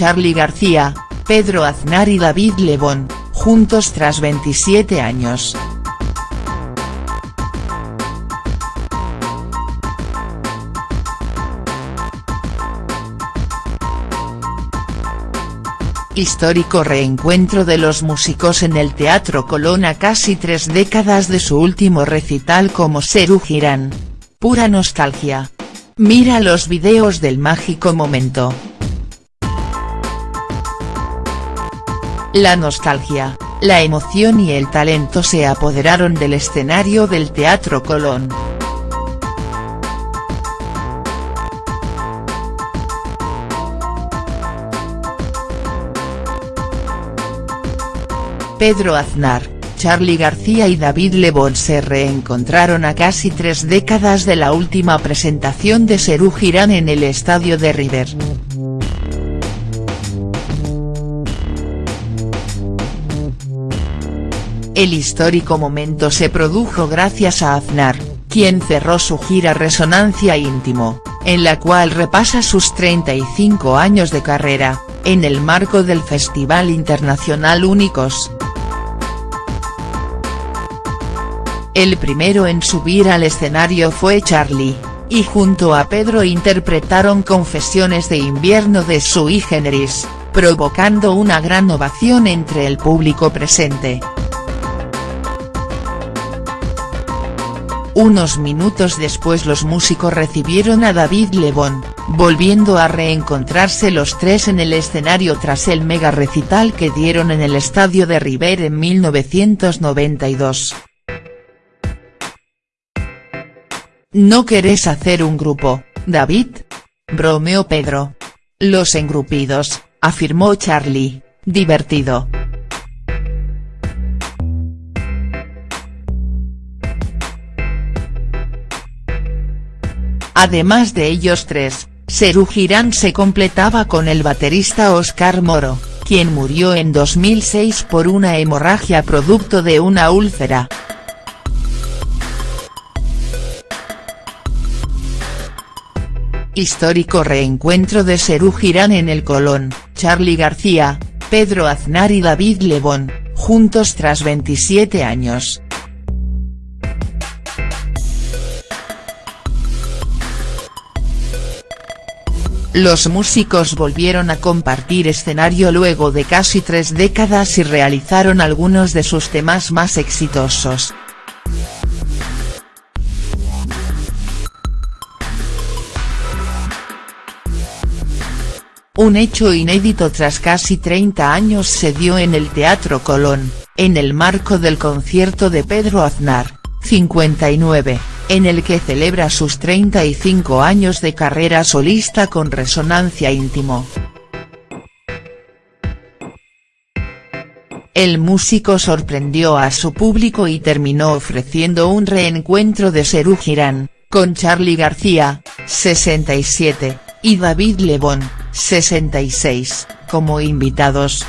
Charly García, Pedro Aznar y David Lebón, juntos tras 27 años. Histórico reencuentro de los músicos en el Teatro Colón a casi tres décadas de su último recital como Serú Girán. Pura nostalgia. Mira los videos del mágico momento. La nostalgia, la emoción y el talento se apoderaron del escenario del Teatro Colón. Pedro Aznar, Charly García y David Lebón se reencontraron a casi tres décadas de la última presentación de Serú Girán en el estadio de River. El histórico momento se produjo gracias a Aznar, quien cerró su gira Resonancia Íntimo, en la cual repasa sus 35 años de carrera, en el marco del Festival Internacional Únicos. El primero en subir al escenario fue Charlie, y junto a Pedro interpretaron Confesiones de invierno de Sui Generis, provocando una gran ovación entre el público presente. Unos minutos después los músicos recibieron a David Lebón, volviendo a reencontrarse los tres en el escenario tras el mega recital que dieron en el estadio de River en 1992. ¿No querés hacer un grupo, David? Bromeó Pedro. Los engrupidos, afirmó Charlie, divertido. Además de ellos tres, Serú Girán se completaba con el baterista Oscar Moro, quien murió en 2006 por una hemorragia producto de una úlcera. Histórico reencuentro de Serú Girán en el Colón, Charly García, Pedro Aznar y David Lebón, juntos tras 27 años. Los músicos volvieron a compartir escenario luego de casi tres décadas y realizaron algunos de sus temas más exitosos. Un hecho inédito tras casi 30 años se dio en el Teatro Colón, en el marco del concierto de Pedro Aznar, 59, en el que celebra sus 35 años de carrera solista con Resonancia Íntimo. El músico sorprendió a su público y terminó ofreciendo un reencuentro de Serú Girán, con Charly García, 67, y David Lebón, 66, como invitados.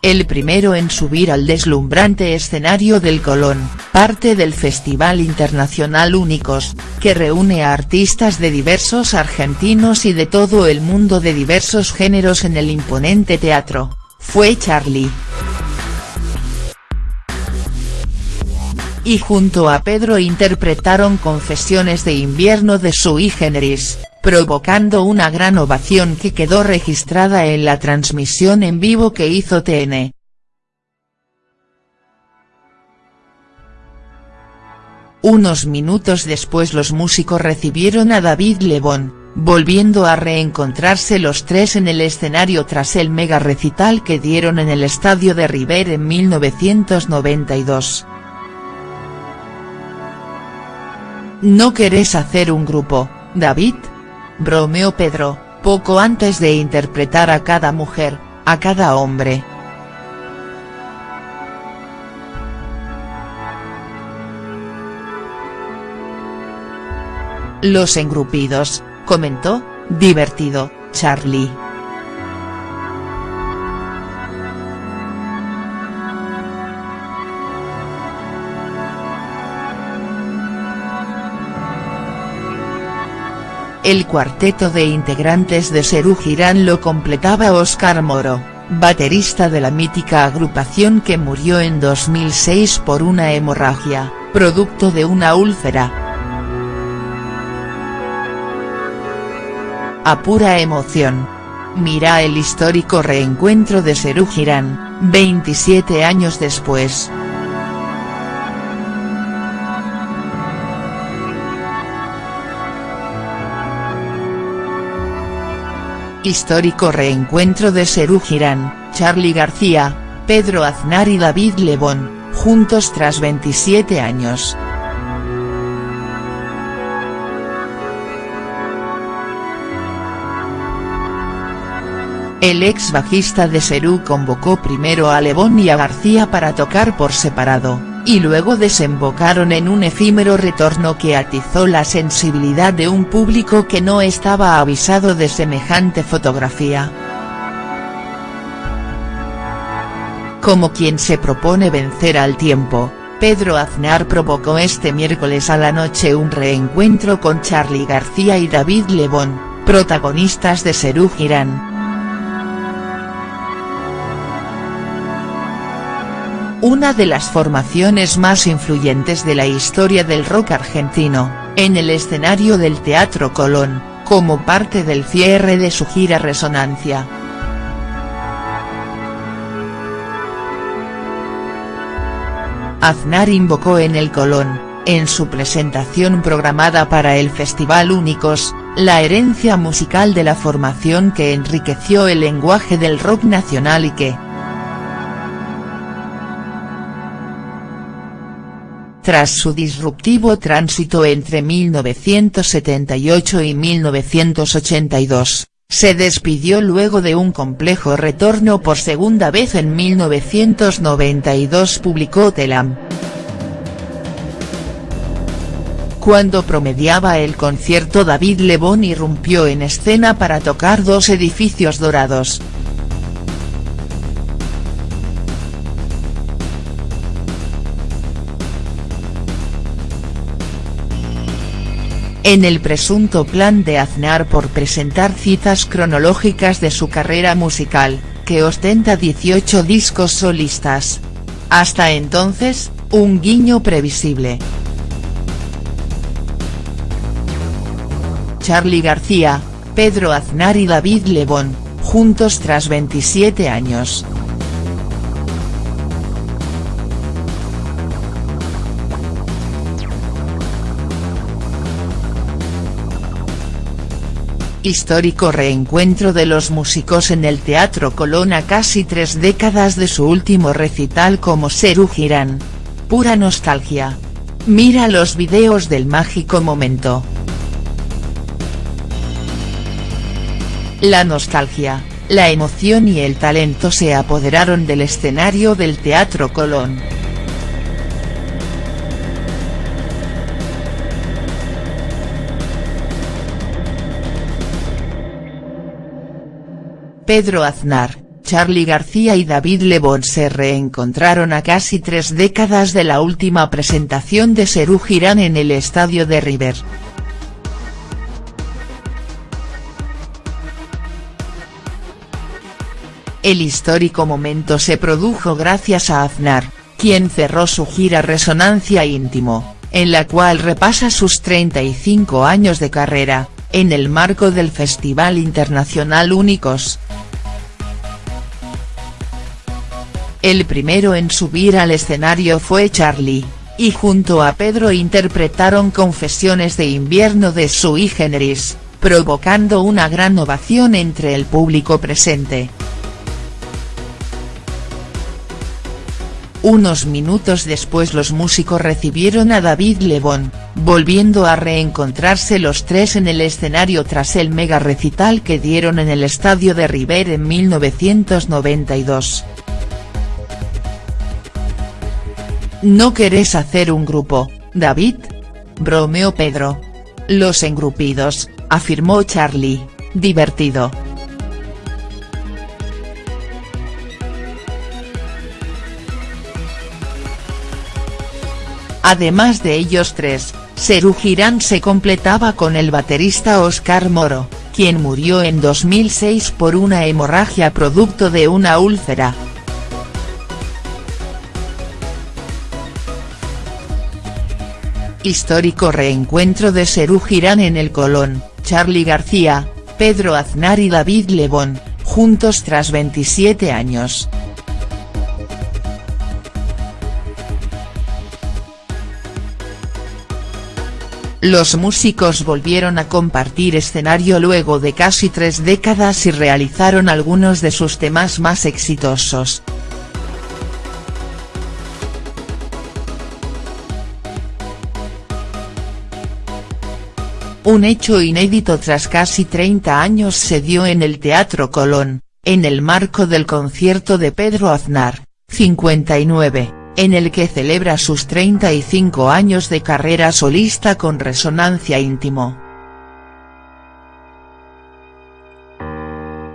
El primero en subir al deslumbrante escenario del Colón, parte del Festival Internacional Únicos, que reúne a artistas de diversos argentinos y de todo el mundo de diversos géneros en el imponente teatro, fue Charlie. y junto a Pedro interpretaron Confesiones de invierno de Sui Generis, provocando una gran ovación que quedó registrada en la transmisión en vivo que hizo TN. Unos minutos después los músicos recibieron a David Lebón, volviendo a reencontrarse los tres en el escenario tras el mega recital que dieron en el estadio de River en 1992. ¿No querés hacer un grupo, David? Bromeó Pedro, poco antes de interpretar a cada mujer, a cada hombre. Los engrupidos, comentó, divertido, Charlie. El cuarteto de integrantes de Serú Girán lo completaba Óscar Moro, baterista de la mítica agrupación que murió en 2006 por una hemorragia, producto de una úlcera. A pura emoción. Mira el histórico reencuentro de Serú Girán, 27 años después. Histórico reencuentro de Serú Girán, Charly García, Pedro Aznar y David Lebón, juntos tras 27 años. El ex bajista de Serú convocó primero a Lebón y a García para tocar por separado, y luego desembocaron en un efímero retorno que atizó la sensibilidad de un público que no estaba avisado de semejante fotografía. Como quien se propone vencer al tiempo, Pedro Aznar provocó este miércoles a la noche un reencuentro con Charly García y David Lebón, protagonistas de Serú Girán. Una de las formaciones más influyentes de la historia del rock argentino, en el escenario del Teatro Colón, como parte del cierre de su gira Resonancia. Aznar invocó en el Colón, en su presentación programada para el Festival Únicos, la herencia musical de la formación que enriqueció el lenguaje del rock nacional y que, tras su disruptivo tránsito entre 1978 y 1982, se despidió luego de un complejo retorno por segunda vez en 1992 publicó Telam. Cuando promediaba el concierto David Lebón irrumpió en escena para tocar dos edificios dorados, en el presunto plan de Aznar por presentar citas cronológicas de su carrera musical, que ostenta 18 discos solistas. Hasta entonces, un guiño previsible. Charly García, Pedro Aznar y David Lebón, juntos tras 27 años. Histórico reencuentro de los músicos en el Teatro Colón a casi tres décadas de su último recital como Serú Girán. Pura nostalgia. Mira los videos del mágico momento. La nostalgia, la emoción y el talento se apoderaron del escenario del Teatro Colón. Pedro Aznar, Charly García y David Lebón se reencontraron a casi tres décadas de la última presentación de Serú Girán en el estadio de River. El histórico momento se produjo gracias a Aznar, quien cerró su gira Resonancia Íntimo, en la cual repasa sus 35 años de carrera, en el marco del Festival Internacional Únicos, El primero en subir al escenario fue Charlie, y junto a Pedro interpretaron Confesiones de invierno de Sui Generis, provocando una gran ovación entre el público presente. Unos minutos después los músicos recibieron a David Lebón, volviendo a reencontrarse los tres en el escenario tras el mega recital que dieron en el estadio de River en 1992. ¿No querés hacer un grupo, David? Bromeó Pedro. Los engrupidos, afirmó Charlie, divertido. Además de ellos tres, Serú Girán se completaba con el baterista Oscar Moro, quien murió en 2006 por una hemorragia producto de una úlcera. Histórico reencuentro de Serú Girán en el Colón, Charly García, Pedro Aznar y David Lebón, juntos tras 27 años. Los músicos volvieron a compartir escenario luego de casi tres décadas y realizaron algunos de sus temas más exitosos. Un hecho inédito tras casi 30 años se dio en el Teatro Colón, en el marco del concierto de Pedro Aznar, 59 en el que celebra sus 35 años de carrera solista con Resonancia Íntimo.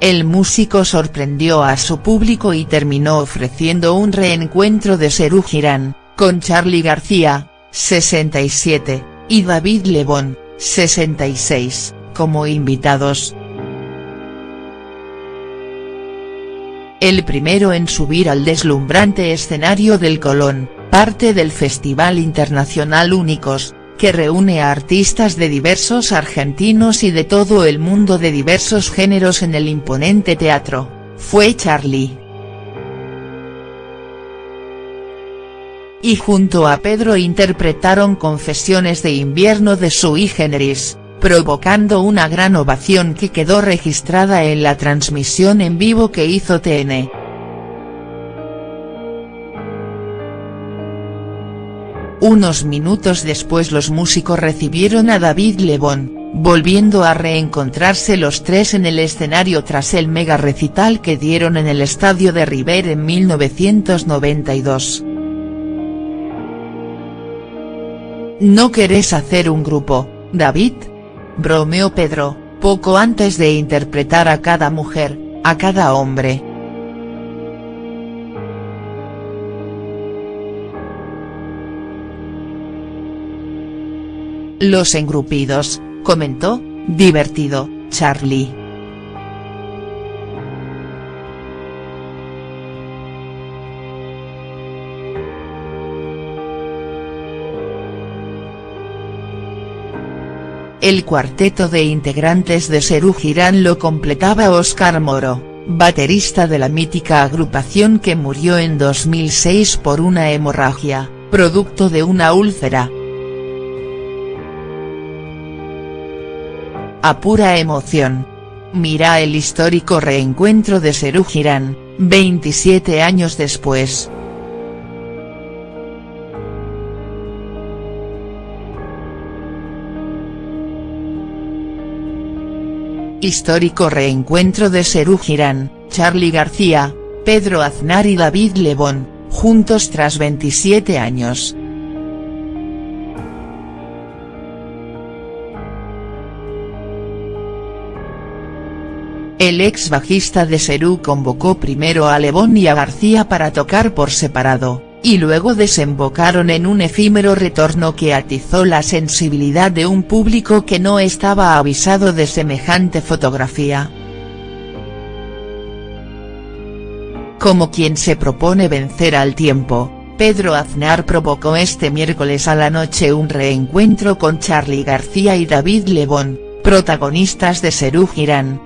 El músico sorprendió a su público y terminó ofreciendo un reencuentro de Serú Girán, con Charly García, 67, y David Lebón, 66, como invitados. el primero en subir al deslumbrante escenario del Colón, parte del Festival Internacional Únicos, que reúne a artistas de diversos argentinos y de todo el mundo de diversos géneros en el imponente teatro, fue Charlie. Y junto a Pedro interpretaron Confesiones de invierno de Sui Generis provocando una gran ovación que quedó registrada en la transmisión en vivo que hizo TN. Unos minutos después los músicos recibieron a David Lebón, volviendo a reencontrarse los tres en el escenario tras el mega recital que dieron en el estadio de River en 1992. ¿No querés hacer un grupo, David?, bromeó Pedro, poco antes de interpretar a cada mujer, a cada hombre. Los engrupidos, comentó, divertido, Charlie. El cuarteto de integrantes de Serú Girán lo completaba Óscar Moro, baterista de la mítica agrupación que murió en 2006 por una hemorragia, producto de una úlcera. A pura emoción. Mira el histórico reencuentro de Serú Girán, 27 años después. Histórico reencuentro de Serú Girán, Charly García, Pedro Aznar y David Lebón, juntos tras 27 años. El ex bajista de Serú convocó primero a Lebón y a García para tocar por separado, y luego desembocaron en un efímero retorno que atizó la sensibilidad de un público que no estaba avisado de semejante fotografía. Como quien se propone vencer al tiempo, Pedro Aznar provocó este miércoles a la noche un reencuentro con Charly García y David Lebón, protagonistas de Serú Girán,